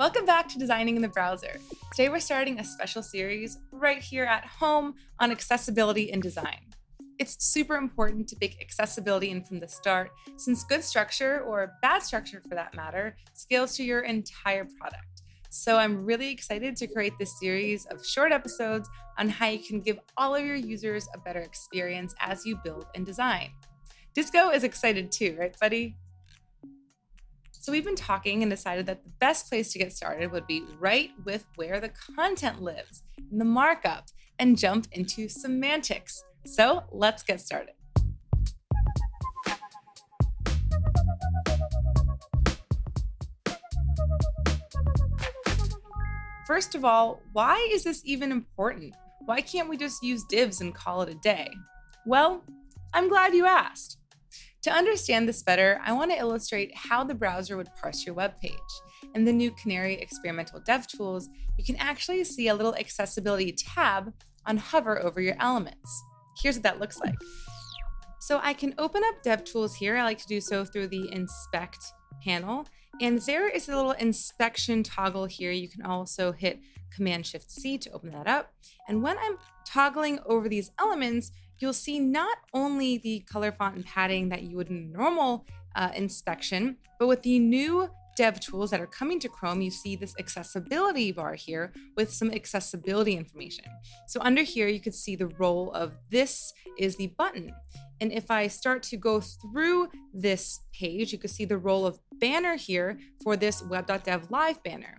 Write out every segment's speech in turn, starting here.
Welcome back to Designing in the Browser. Today we're starting a special series right here at home on accessibility and design. It's super important to bake accessibility in from the start, since good structure, or bad structure for that matter, scales to your entire product. So I'm really excited to create this series of short episodes on how you can give all of your users a better experience as you build and design. Disco is excited too, right, buddy? So we've been talking and decided that the best place to get started would be right with where the content lives, in the markup, and jump into semantics. So let's get started. First of all, why is this even important? Why can't we just use divs and call it a day? Well, I'm glad you asked. To understand this better, I want to illustrate how the browser would parse your web page. In the new Canary experimental dev tools, you can actually see a little accessibility tab on hover over your elements. Here's what that looks like. So I can open up DevTools here. I like to do so through the inspect panel. And there is a little inspection toggle here. You can also hit Command Shift C to open that up. And when I'm toggling over these elements, you'll see not only the color font and padding that you would in normal uh, inspection, but with the new dev tools that are coming to Chrome, you see this accessibility bar here with some accessibility information. So under here, you could see the role of this is the button. And if I start to go through this page, you can see the role of banner here for this web.dev live banner.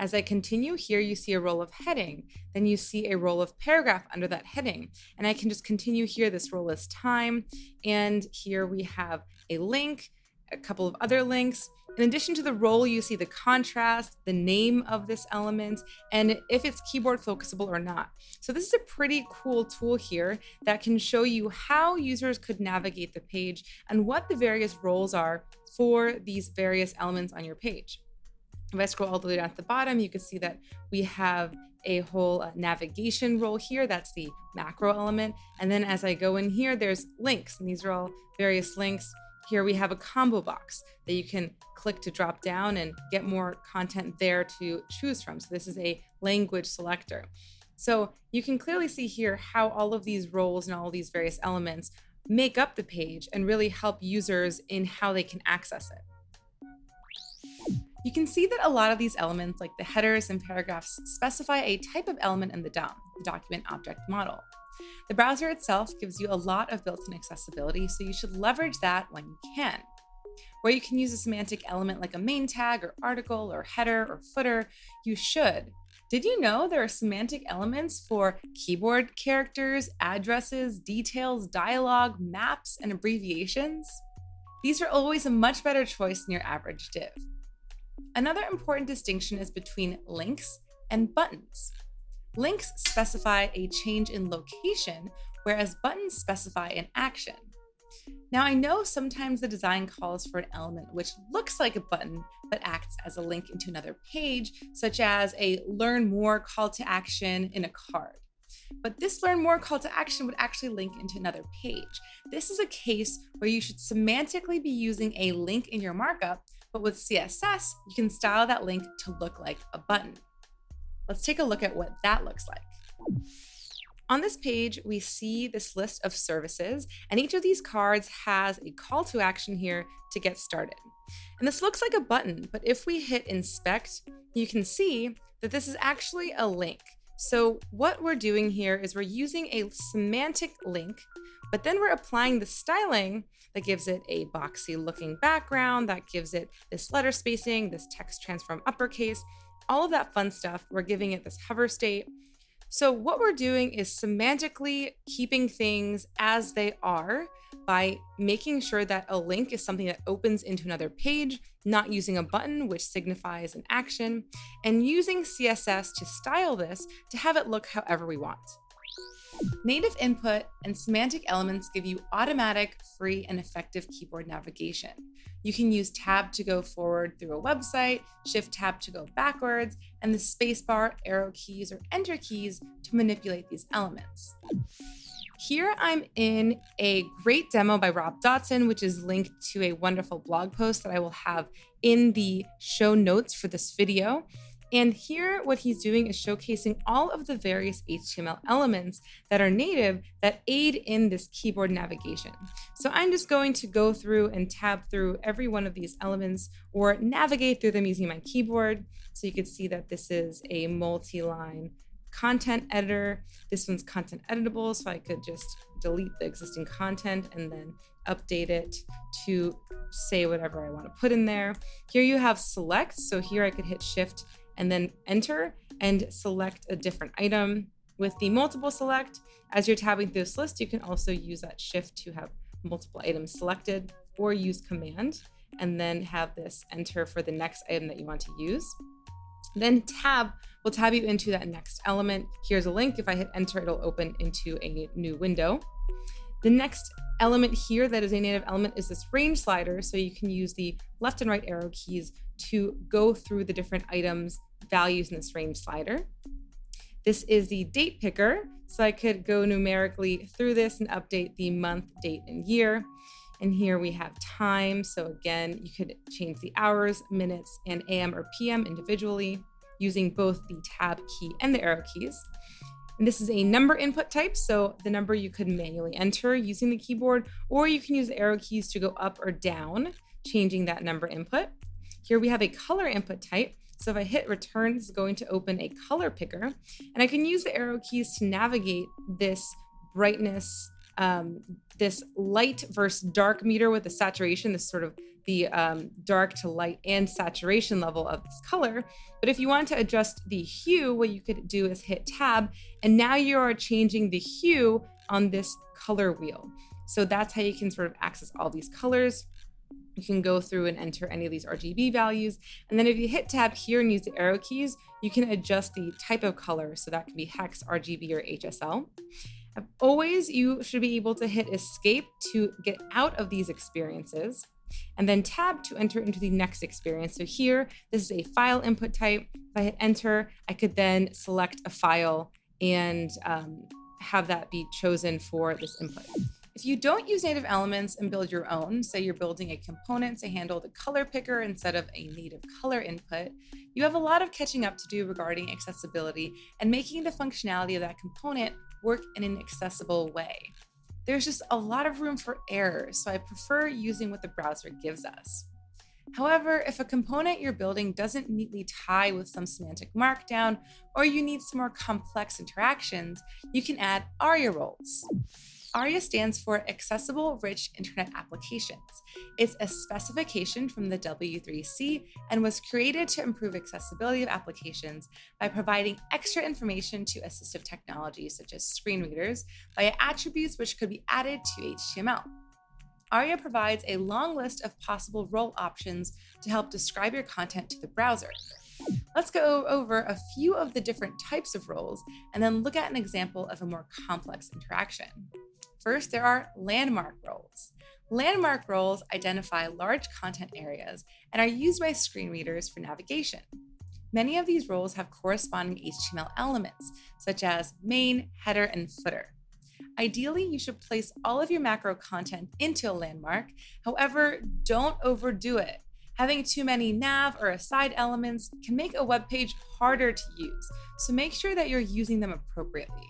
As I continue here, you see a role of heading. Then you see a role of paragraph under that heading. And I can just continue here. This role is time. And here we have a link, a couple of other links. In addition to the role, you see the contrast, the name of this element, and if it's keyboard focusable or not. So this is a pretty cool tool here that can show you how users could navigate the page and what the various roles are for these various elements on your page. If I scroll all the way down to the bottom, you can see that we have a whole uh, navigation role here. That's the macro element. And then as I go in here, there's links, and these are all various links. Here we have a combo box that you can click to drop down and get more content there to choose from. So this is a language selector. So you can clearly see here how all of these roles and all these various elements make up the page and really help users in how they can access it. You can see that a lot of these elements, like the headers and paragraphs, specify a type of element in the DOM, the document object model. The browser itself gives you a lot of built-in accessibility, so you should leverage that when you can. Where you can use a semantic element like a main tag or article or header or footer, you should. Did you know there are semantic elements for keyboard characters, addresses, details, dialogue, maps, and abbreviations? These are always a much better choice than your average div. Another important distinction is between links and buttons. Links specify a change in location, whereas buttons specify an action. Now, I know sometimes the design calls for an element which looks like a button but acts as a link into another page, such as a learn more call to action in a card. But this learn more call to action would actually link into another page. This is a case where you should semantically be using a link in your markup but with CSS, you can style that link to look like a button. Let's take a look at what that looks like. On this page, we see this list of services, and each of these cards has a call to action here to get started. And this looks like a button, but if we hit inspect, you can see that this is actually a link. So what we're doing here is we're using a semantic link but then we're applying the styling that gives it a boxy looking background, that gives it this letter spacing, this text transform uppercase, all of that fun stuff. We're giving it this hover state. So what we're doing is semantically keeping things as they are by making sure that a link is something that opens into another page, not using a button, which signifies an action, and using CSS to style this to have it look however we want. Native input and semantic elements give you automatic, free, and effective keyboard navigation. You can use tab to go forward through a website, shift tab to go backwards, and the spacebar, arrow keys, or enter keys to manipulate these elements. Here I'm in a great demo by Rob Dodson, which is linked to a wonderful blog post that I will have in the show notes for this video. And here, what he's doing is showcasing all of the various HTML elements that are native that aid in this keyboard navigation. So I'm just going to go through and tab through every one of these elements or navigate through them using my keyboard. So you can see that this is a multi-line content editor. This one's content editable, so I could just delete the existing content and then update it to say whatever I want to put in there. Here you have select, so here I could hit shift and then enter and select a different item. With the multiple select, as you're tabbing through this list, you can also use that shift to have multiple items selected or use command and then have this enter for the next item that you want to use. Then tab will tab you into that next element. Here's a link. If I hit enter, it'll open into a new window. The next element here that is a native element is this range slider. So you can use the left and right arrow keys to go through the different items values in this range slider. This is the date picker. So I could go numerically through this and update the month, date, and year. And here we have time. So again, you could change the hours, minutes, and AM or PM individually using both the tab key and the arrow keys. And this is a number input type, so the number you could manually enter using the keyboard, or you can use the arrow keys to go up or down, changing that number input. Here we have a color input type. So if I hit return, it's going to open a color picker, and I can use the arrow keys to navigate this brightness um, this light versus dark meter with the saturation, this sort of the um, dark to light and saturation level of this color. But if you want to adjust the hue, what you could do is hit tab, and now you are changing the hue on this color wheel. So that's how you can sort of access all these colors. You can go through and enter any of these RGB values. And then if you hit tab here and use the arrow keys, you can adjust the type of color. So that can be hex, RGB, or HSL. Always, you should be able to hit escape to get out of these experiences and then tab to enter into the next experience. So here, this is a file input type. If I hit enter, I could then select a file and um, have that be chosen for this input. If you don't use native elements and build your own, say you're building a component to handle the color picker instead of a native color input, you have a lot of catching up to do regarding accessibility and making the functionality of that component work in an accessible way. There's just a lot of room for error, so I prefer using what the browser gives us. However, if a component you're building doesn't neatly tie with some semantic markdown, or you need some more complex interactions, you can add ARIA roles. ARIA stands for Accessible Rich Internet Applications. It's a specification from the W3C and was created to improve accessibility of applications by providing extra information to assistive technologies such as screen readers via attributes which could be added to HTML. ARIA provides a long list of possible role options to help describe your content to the browser. Let's go over a few of the different types of roles and then look at an example of a more complex interaction. First, there are landmark roles. Landmark roles identify large content areas and are used by screen readers for navigation. Many of these roles have corresponding HTML elements, such as main, header, and footer. Ideally, you should place all of your macro content into a landmark. However, don't overdo it. Having too many nav or aside elements can make a web page harder to use, so make sure that you're using them appropriately.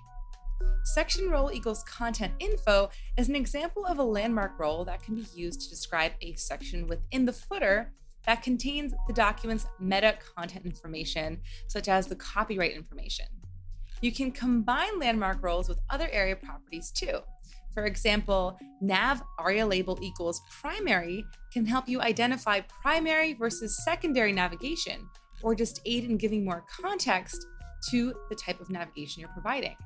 Section role equals content info is an example of a landmark role that can be used to describe a section within the footer that contains the document's meta content information, such as the copyright information. You can combine landmark roles with other ARIA properties too. For example, nav aria label equals primary can help you identify primary versus secondary navigation, or just aid in giving more context to the type of navigation you're providing.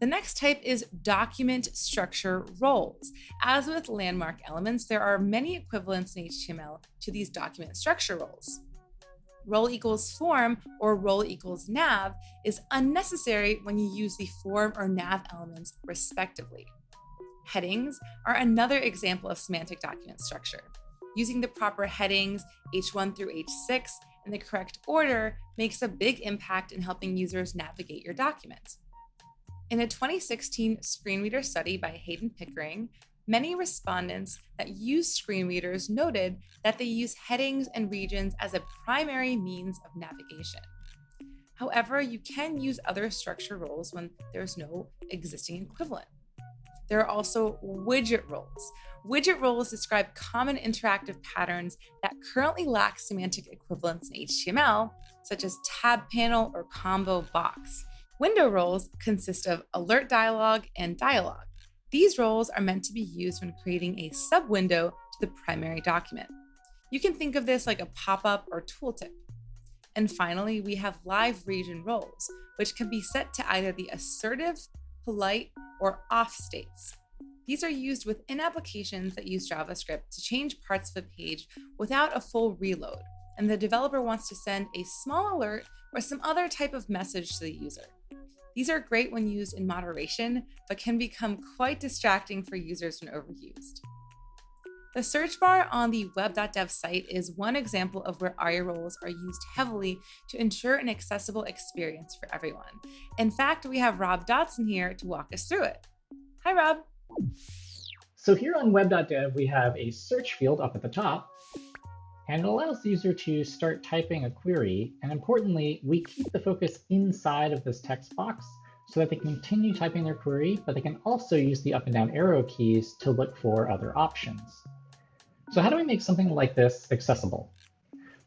The next type is document structure roles. As with landmark elements, there are many equivalents in HTML to these document structure roles. Role equals form or role equals nav is unnecessary when you use the form or nav elements respectively. Headings are another example of semantic document structure. Using the proper headings, H1 through H6, in the correct order makes a big impact in helping users navigate your document. In a 2016 screen reader study by Heydon Pickering, many respondents that use screen readers noted that they use headings and regions as a primary means of navigation. However, you can use other structure roles when there's no existing equivalent. There are also widget roles. Widget roles describe common interactive patterns that currently lack semantic equivalents in HTML, such as tab panel or combo box. Window roles consist of alert dialog and dialog. These roles are meant to be used when creating a sub-window to the primary document. You can think of this like a pop-up or tooltip. And finally, we have live region roles, which can be set to either the assertive, polite, or off states. These are used within applications that use JavaScript to change parts of a page without a full reload, and the developer wants to send a small alert or some other type of message to the user. These are great when used in moderation, but can become quite distracting for users when overused. The search bar on the web.dev site is one example of where ARIA roles are used heavily to ensure an accessible experience for everyone. In fact, we have Rob Dodson here to walk us through it. Hi, Rob. So here on web.dev, we have a search field up at the top, and it allows the user to start typing a query. And importantly, we keep the focus inside of this text box so that they can continue typing their query, but they can also use the up and down arrow keys to look for other options. So how do we make something like this accessible?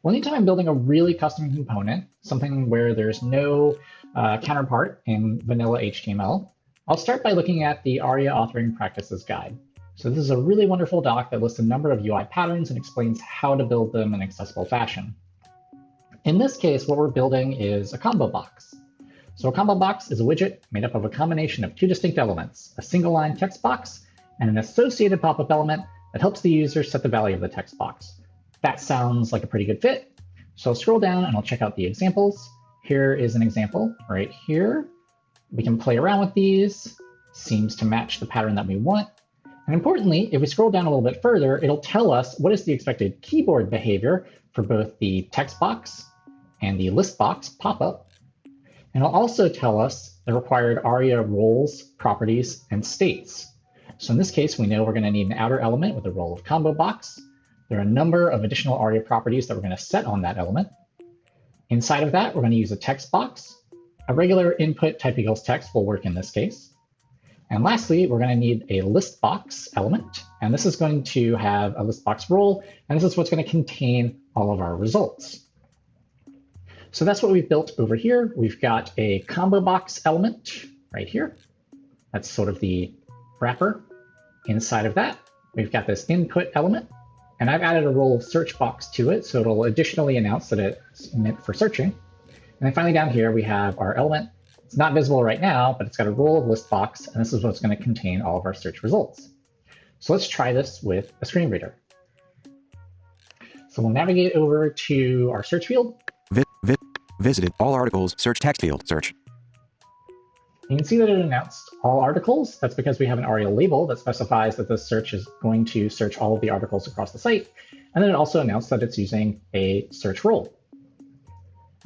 Well, anytime I'm building a really custom component, something where there's no uh, counterpart in vanilla HTML, I'll start by looking at the ARIA Authoring Practices Guide. So this is a really wonderful doc that lists a number of UI patterns and explains how to build them in accessible fashion. In this case, what we're building is a combo box. So a combo box is a widget made up of a combination of two distinct elements, a single line text box and an associated pop-up element that helps the user set the value of the text box. That sounds like a pretty good fit. So I'll scroll down and I'll check out the examples. Here is an example right here. We can play around with these. Seems to match the pattern that we want. And importantly, if we scroll down a little bit further, it'll tell us what is the expected keyboard behavior for both the text box and the list box pop-up. And it'll also tell us the required ARIA roles, properties, and states. So in this case, we know we're going to need an outer element with a role of combo box. There are a number of additional ARIA properties that we're going to set on that element. Inside of that, we're going to use a text box. A regular input type equals text will work in this case. And lastly, we're going to need a list box element. And this is going to have a list box role. And this is what's going to contain all of our results. So that's what we've built over here. We've got a combo box element right here. That's sort of the wrapper. Inside of that, we've got this input element, and I've added a role of search box to it, so it'll additionally announce that it's meant for searching. And then finally down here, we have our element. It's not visible right now, but it's got a role of list box, and this is what's going to contain all of our search results. So let's try this with a screen reader. So we'll navigate over to our search field. Vi vi visited all articles, search text field, search. You can see that it announced all articles. That's because we have an ARIA label that specifies that this search is going to search all of the articles across the site. And then it also announced that it's using a search role.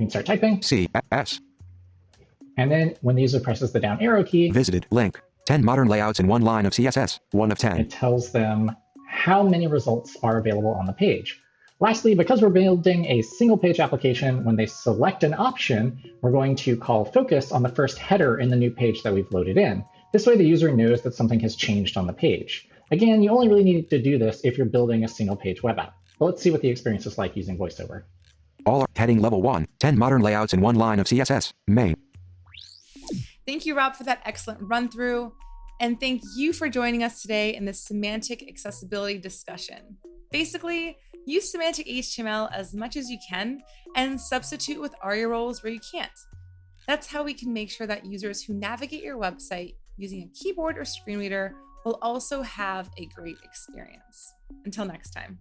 We can start typing. C S. And then when the user presses the down arrow key, visited link 10 modern layouts in one line of CSS, one of 10. It tells them how many results are available on the page. Lastly, because we're building a single page application, when they select an option, we're going to call focus on the first header in the new page that we've loaded in. This way the user knows that something has changed on the page. Again, you only really need to do this if you're building a single page web app. But let's see what the experience is like using VoiceOver. All are heading level 1, 10 modern layouts in one line of CSS, main. Thank you, Rob, for that excellent run through. And thank you for joining us today in this semantic accessibility discussion. Basically, use semantic HTML as much as you can and substitute with ARIA roles where you can't. That's how we can make sure that users who navigate your website using a keyboard or screen reader will also have a great experience. Until next time.